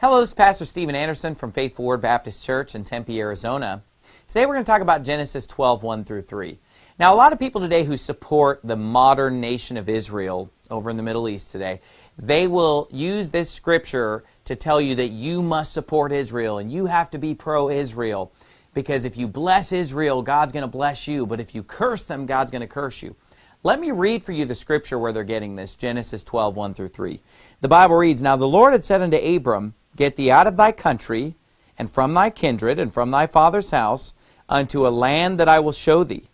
Hello, this is Pastor Steven Anderson from Faithful Word Baptist Church in Tempe, Arizona. Today we're going to talk about Genesis 12, 1 through 3. Now, a lot of people today who support the modern nation of Israel over in the Middle East today, they will use this scripture to tell you that you must support Israel and you have to be pro-Israel because if you bless Israel, God's going to bless you, but if you curse them, God's going to curse you. Let me read for you the scripture where they're getting this, Genesis 12, 1 through 3. The Bible reads, Now the Lord had said unto Abram, Get thee out of thy country, and from thy kindred, and from thy father's house, unto a land that I will show thee.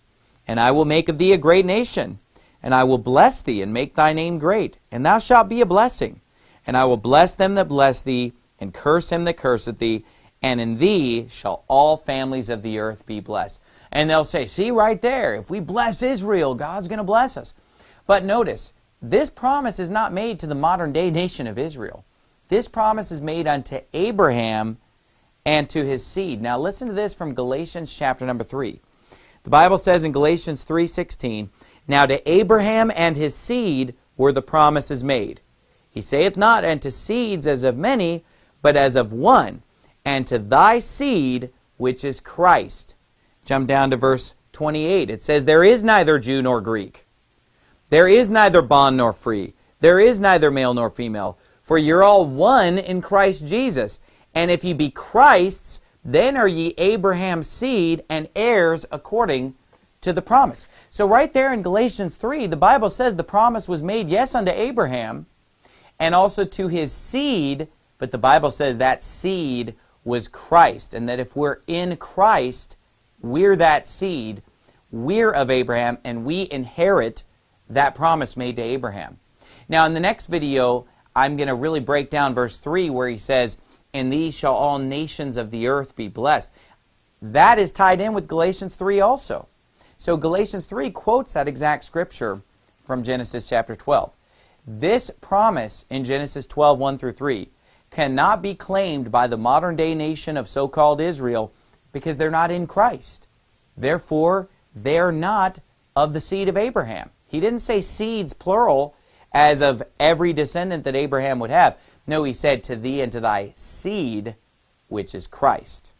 And I will make of thee a great nation, and I will bless thee, and make thy name great, and thou shalt be a blessing. And I will bless them that bless thee, and curse him that curseth thee, and in thee shall all families of the earth be blessed. And they'll say, see right there, if we bless Israel, God's going to bless us. But notice, this promise is not made to the modern day nation of Israel. This promise is made unto Abraham and to his seed. Now listen to this from Galatians chapter number 3. The Bible says in Galatians 3.16, Now to Abraham and his seed were the promises made. He saith not unto seeds as of many, but as of one, and to thy seed, which is Christ. Jump down to verse 28. It says, There is neither Jew nor Greek. There is neither bond nor free. There is neither male nor female. For you're all one in Christ Jesus. And if ye be Christ's, then are ye Abraham's seed and heirs according to the promise. So right there in Galatians 3, the Bible says the promise was made, yes, unto Abraham, and also to his seed, but the Bible says that seed was Christ, and that if we're in Christ, we're that seed, we're of Abraham, and we inherit that promise made to Abraham. Now, in the next video, I'm going to really break down verse 3 where he says, In these shall all nations of the earth be blessed. That is tied in with Galatians 3 also. So Galatians 3 quotes that exact scripture from Genesis chapter 12. This promise in Genesis 12, 1 through 3 cannot be claimed by the modern day nation of so-called Israel because they're not in Christ. Therefore, they're not of the seed of Abraham. He didn't say seeds, plural, as of every descendant that Abraham would have. No, he said, to thee and to thy seed, which is Christ.